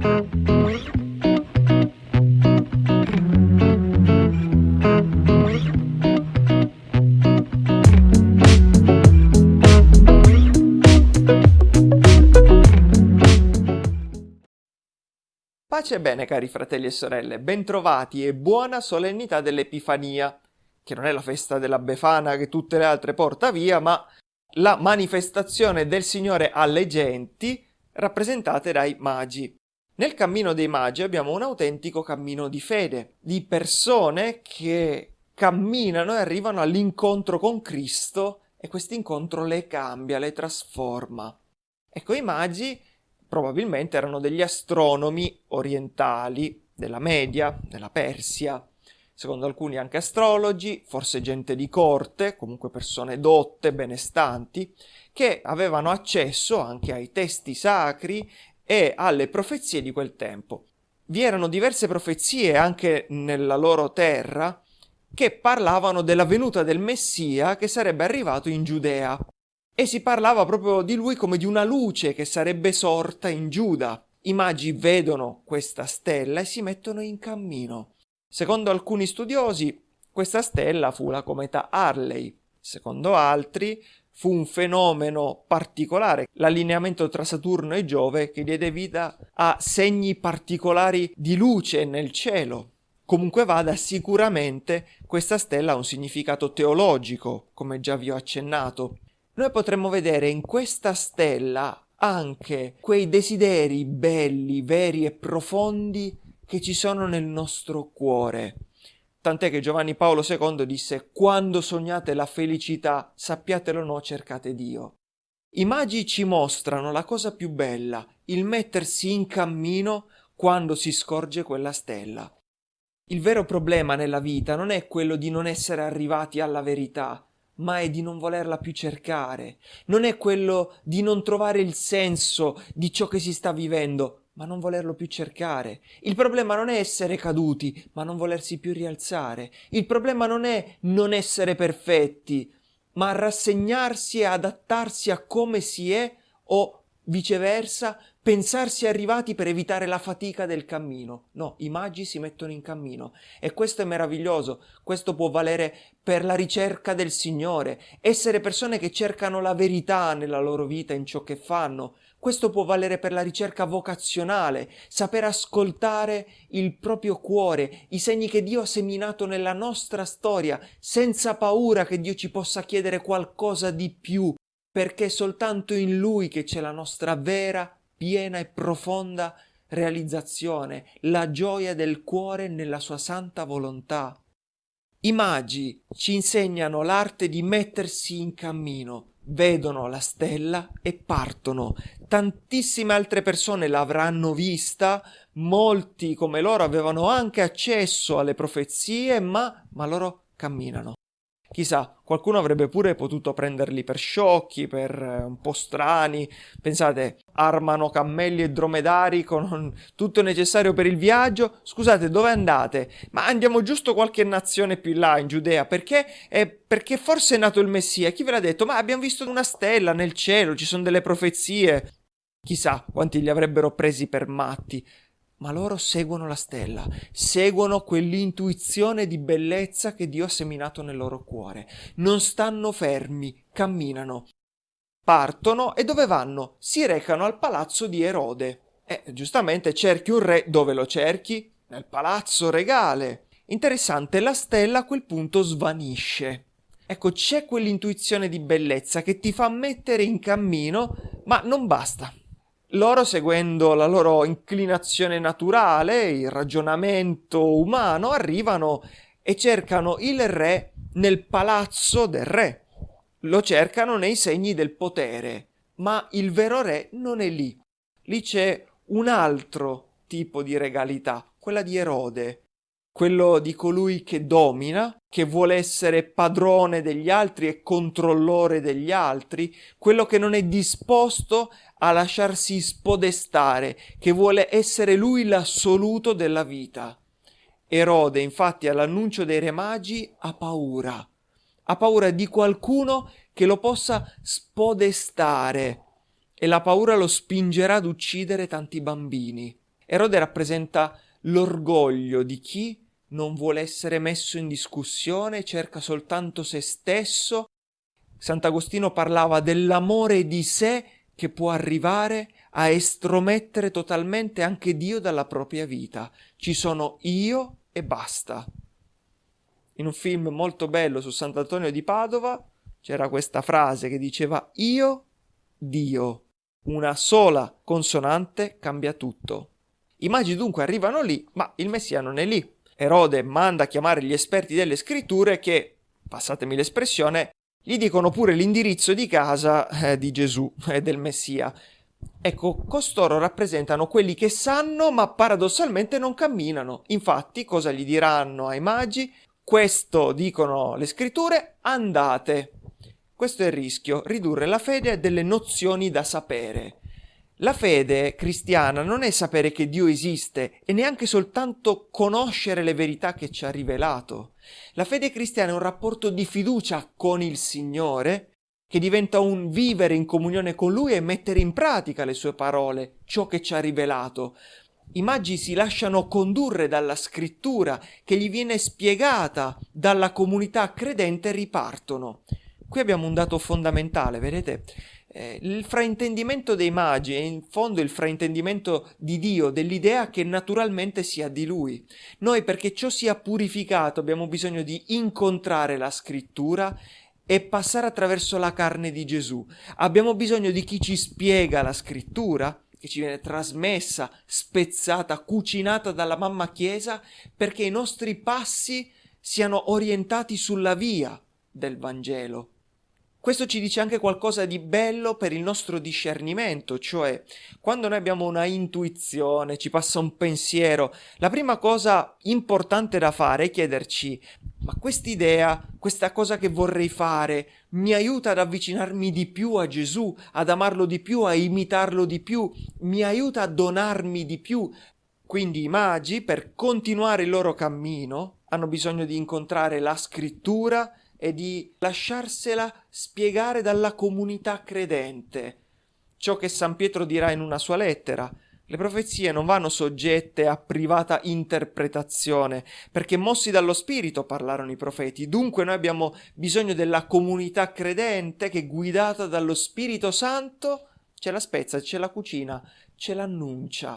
Pace e bene cari fratelli e sorelle, bentrovati e buona solennità dell'Epifania, che non è la festa della Befana che tutte le altre porta via, ma la manifestazione del Signore alle genti rappresentate dai magi. Nel cammino dei magi abbiamo un autentico cammino di fede, di persone che camminano e arrivano all'incontro con Cristo e questo incontro le cambia, le trasforma. Ecco, i magi probabilmente erano degli astronomi orientali della Media, della Persia, secondo alcuni anche astrologi, forse gente di corte, comunque persone dotte, benestanti, che avevano accesso anche ai testi sacri e alle profezie di quel tempo. Vi erano diverse profezie anche nella loro terra che parlavano della venuta del Messia che sarebbe arrivato in Giudea e si parlava proprio di lui come di una luce che sarebbe sorta in Giuda. I magi vedono questa stella e si mettono in cammino. Secondo alcuni studiosi, questa stella fu la cometa Harley. Secondo altri, fu un fenomeno particolare, l'allineamento tra Saturno e Giove, che diede vita a segni particolari di luce nel cielo. Comunque vada, sicuramente questa stella ha un significato teologico, come già vi ho accennato noi potremmo vedere in questa stella anche quei desideri belli, veri e profondi che ci sono nel nostro cuore. Tant'è che Giovanni Paolo II disse quando sognate la felicità, sappiatelo no, cercate Dio. I magi ci mostrano la cosa più bella, il mettersi in cammino quando si scorge quella stella. Il vero problema nella vita non è quello di non essere arrivati alla verità, ma è di non volerla più cercare, non è quello di non trovare il senso di ciò che si sta vivendo, ma non volerlo più cercare. Il problema non è essere caduti, ma non volersi più rialzare. Il problema non è non essere perfetti, ma rassegnarsi e adattarsi a come si è o viceversa pensarsi arrivati per evitare la fatica del cammino. No, i magi si mettono in cammino e questo è meraviglioso, questo può valere per la ricerca del Signore, essere persone che cercano la verità nella loro vita, in ciò che fanno. Questo può valere per la ricerca vocazionale, saper ascoltare il proprio cuore, i segni che Dio ha seminato nella nostra storia, senza paura che Dio ci possa chiedere qualcosa di più, perché è soltanto in Lui che c'è la nostra vera piena e profonda realizzazione, la gioia del cuore nella sua santa volontà. I magi ci insegnano l'arte di mettersi in cammino, vedono la stella e partono. Tantissime altre persone l'avranno vista, molti come loro avevano anche accesso alle profezie, ma, ma loro camminano. Chissà, qualcuno avrebbe pure potuto prenderli per sciocchi, per eh, un po' strani. Pensate, armano cammelli e dromedari con tutto necessario per il viaggio. Scusate, dove andate? Ma andiamo giusto qualche nazione più là, in Giudea. Perché? Eh, perché forse è nato il Messia. Chi ve l'ha detto? Ma abbiamo visto una stella nel cielo, ci sono delle profezie. Chissà quanti li avrebbero presi per matti ma loro seguono la stella, seguono quell'intuizione di bellezza che Dio ha seminato nel loro cuore. Non stanno fermi, camminano. Partono e dove vanno? Si recano al palazzo di Erode. E giustamente cerchi un re, dove lo cerchi? Nel palazzo regale. Interessante, la stella a quel punto svanisce. Ecco, c'è quell'intuizione di bellezza che ti fa mettere in cammino, ma non basta loro seguendo la loro inclinazione naturale, il ragionamento umano, arrivano e cercano il re nel palazzo del re. Lo cercano nei segni del potere, ma il vero re non è lì. Lì c'è un altro tipo di regalità, quella di Erode, quello di colui che domina, che vuole essere padrone degli altri e controllore degli altri, quello che non è disposto a lasciarsi spodestare, che vuole essere lui l'assoluto della vita. Erode, infatti, all'annuncio dei re magi ha paura, ha paura di qualcuno che lo possa spodestare e la paura lo spingerà ad uccidere tanti bambini. Erode rappresenta l'orgoglio di chi non vuole essere messo in discussione, cerca soltanto se stesso. Sant'Agostino parlava dell'amore di sé che può arrivare a estromettere totalmente anche Dio dalla propria vita. Ci sono io e basta. In un film molto bello su Sant'Antonio di Padova c'era questa frase che diceva io, Dio. Una sola consonante cambia tutto. I magi dunque arrivano lì, ma il Messia non è lì. Erode manda a chiamare gli esperti delle scritture che, passatemi l'espressione, gli dicono pure l'indirizzo di casa eh, di Gesù e eh, del Messia. Ecco, costoro rappresentano quelli che sanno ma paradossalmente non camminano. Infatti, cosa gli diranno ai magi? Questo, dicono le scritture, andate. Questo è il rischio, ridurre la fede a delle nozioni da sapere. La fede cristiana non è sapere che Dio esiste e neanche soltanto conoscere le verità che ci ha rivelato. La fede cristiana è un rapporto di fiducia con il Signore che diventa un vivere in comunione con Lui e mettere in pratica le sue parole, ciò che ci ha rivelato. I magi si lasciano condurre dalla scrittura che gli viene spiegata dalla comunità credente e ripartono. Qui abbiamo un dato fondamentale, vedete? Eh, il fraintendimento dei magi è in fondo il fraintendimento di Dio, dell'idea che naturalmente sia di Lui. Noi perché ciò sia purificato abbiamo bisogno di incontrare la scrittura e passare attraverso la carne di Gesù. Abbiamo bisogno di chi ci spiega la scrittura, che ci viene trasmessa, spezzata, cucinata dalla mamma Chiesa, perché i nostri passi siano orientati sulla via del Vangelo. Questo ci dice anche qualcosa di bello per il nostro discernimento, cioè quando noi abbiamo una intuizione, ci passa un pensiero, la prima cosa importante da fare è chiederci ma quest'idea, questa cosa che vorrei fare, mi aiuta ad avvicinarmi di più a Gesù, ad amarlo di più, a imitarlo di più, mi aiuta a donarmi di più. Quindi i magi, per continuare il loro cammino, hanno bisogno di incontrare la scrittura, e di lasciarsela spiegare dalla comunità credente. Ciò che San Pietro dirà in una sua lettera. Le profezie non vanno soggette a privata interpretazione, perché mossi dallo Spirito parlarono i profeti. Dunque noi abbiamo bisogno della comunità credente che guidata dallo Spirito Santo ce la spezza, ce la cucina, ce l'annuncia.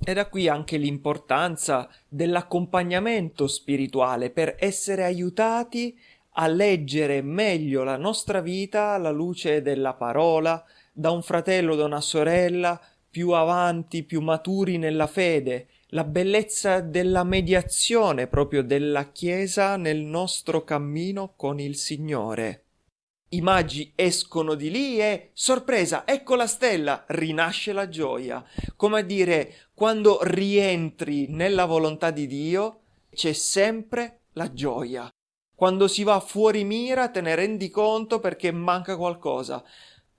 E da qui anche l'importanza dell'accompagnamento spirituale per essere aiutati a leggere meglio la nostra vita alla luce della parola, da un fratello o da una sorella più avanti, più maturi nella fede, la bellezza della mediazione proprio della Chiesa nel nostro cammino con il Signore. I magi escono di lì e, sorpresa, ecco la stella, rinasce la gioia. Come a dire, quando rientri nella volontà di Dio, c'è sempre la gioia. Quando si va fuori mira te ne rendi conto perché manca qualcosa.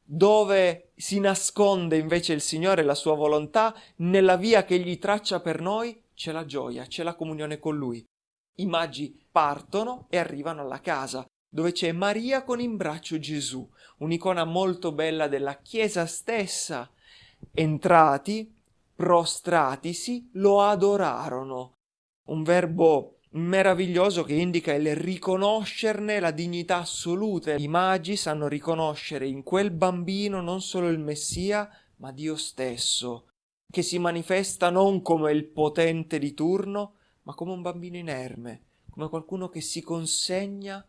Dove si nasconde invece il Signore e la sua volontà, nella via che Egli traccia per noi, c'è la gioia, c'è la comunione con Lui. I magi partono e arrivano alla casa, dove c'è Maria con in braccio Gesù, un'icona molto bella della Chiesa stessa. Entrati, prostratisi, lo adorarono. Un verbo meraviglioso che indica il riconoscerne la dignità assoluta. I magi sanno riconoscere in quel bambino non solo il Messia, ma Dio stesso, che si manifesta non come il potente di turno, ma come un bambino inerme, come qualcuno che si consegna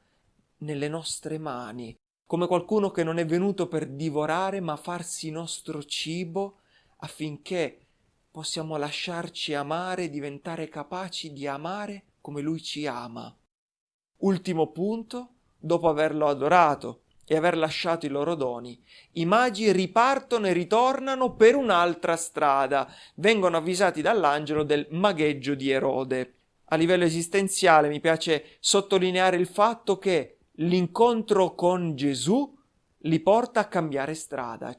nelle nostre mani, come qualcuno che non è venuto per divorare, ma farsi nostro cibo affinché possiamo lasciarci amare diventare capaci di amare come lui ci ama. Ultimo punto, dopo averlo adorato e aver lasciato i loro doni, i magi ripartono e ritornano per un'altra strada, vengono avvisati dall'angelo del magheggio di Erode. A livello esistenziale mi piace sottolineare il fatto che l'incontro con Gesù li porta a cambiare strada.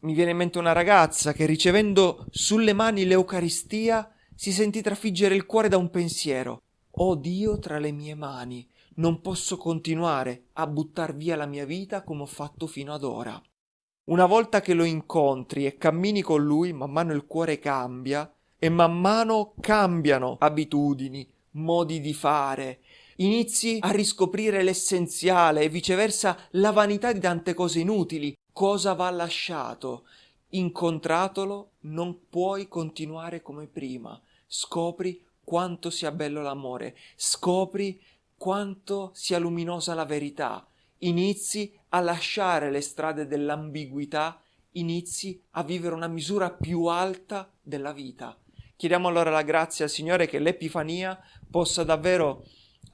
Mi viene in mente una ragazza che ricevendo sulle mani l'Eucaristia si sentì trafiggere il cuore da un pensiero. Ho Dio tra le mie mani, non posso continuare a buttar via la mia vita come ho fatto fino ad ora. Una volta che lo incontri e cammini con lui, man mano il cuore cambia e man mano cambiano abitudini, modi di fare, inizi a riscoprire l'essenziale e viceversa la vanità di tante cose inutili. Cosa va lasciato? Incontratolo non puoi continuare come prima. Scopri quanto sia bello l'amore, scopri quanto sia luminosa la verità, inizi a lasciare le strade dell'ambiguità, inizi a vivere una misura più alta della vita. Chiediamo allora la grazia al Signore che l'Epifania possa davvero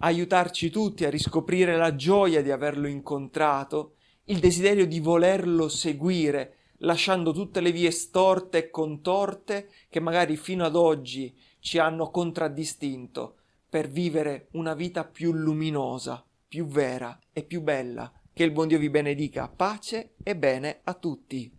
aiutarci tutti a riscoprire la gioia di averlo incontrato, il desiderio di volerlo seguire, lasciando tutte le vie storte e contorte che magari fino ad oggi ci hanno contraddistinto, per vivere una vita più luminosa, più vera e più bella. Che il buon Dio vi benedica. Pace e bene a tutti.